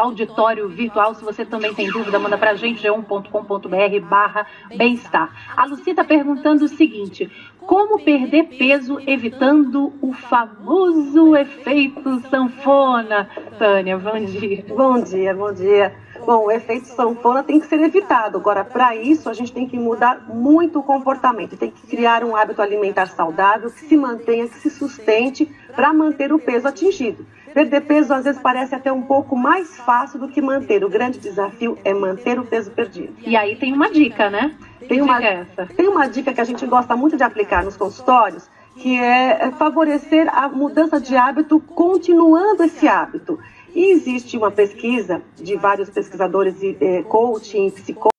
auditório virtual. Se você também tem dúvida, manda para gente, g1.com.br barra bem-estar. A Lucia está perguntando o seguinte, como perder peso evitando o famoso efeito sanfona? Tânia, bom dia. Bom dia, bom dia. Bom, o efeito sanfona tem que ser evitado. Agora, para isso, a gente tem que mudar muito o comportamento. Tem que criar um hábito alimentar saudável que se mantenha, que se sustente para manter o peso atingido. Perder peso às vezes parece até um pouco mais fácil do que manter. O grande desafio é manter o peso perdido. E aí tem uma dica, né? Tem uma, é tem uma dica que a gente gosta muito de aplicar nos consultórios, que é, é favorecer a mudança de hábito continuando esse hábito. E existe uma pesquisa de vários pesquisadores de é, coaching, psicólogos,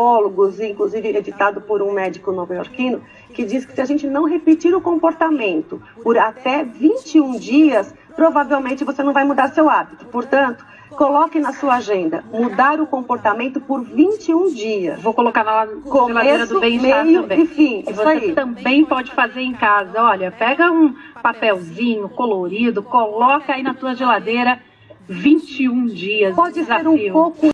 psicólogos, inclusive editado por um médico nova-iorquino, que diz que se a gente não repetir o comportamento por até 21 dias, provavelmente você não vai mudar seu hábito. Portanto, coloque na sua agenda mudar o comportamento por 21 dias. Vou colocar na geladeira do bem-estar também. E fim, e você aí. também pode fazer em casa. Olha, pega um papelzinho colorido, coloca aí na tua geladeira 21 dias. Pode ser um pouco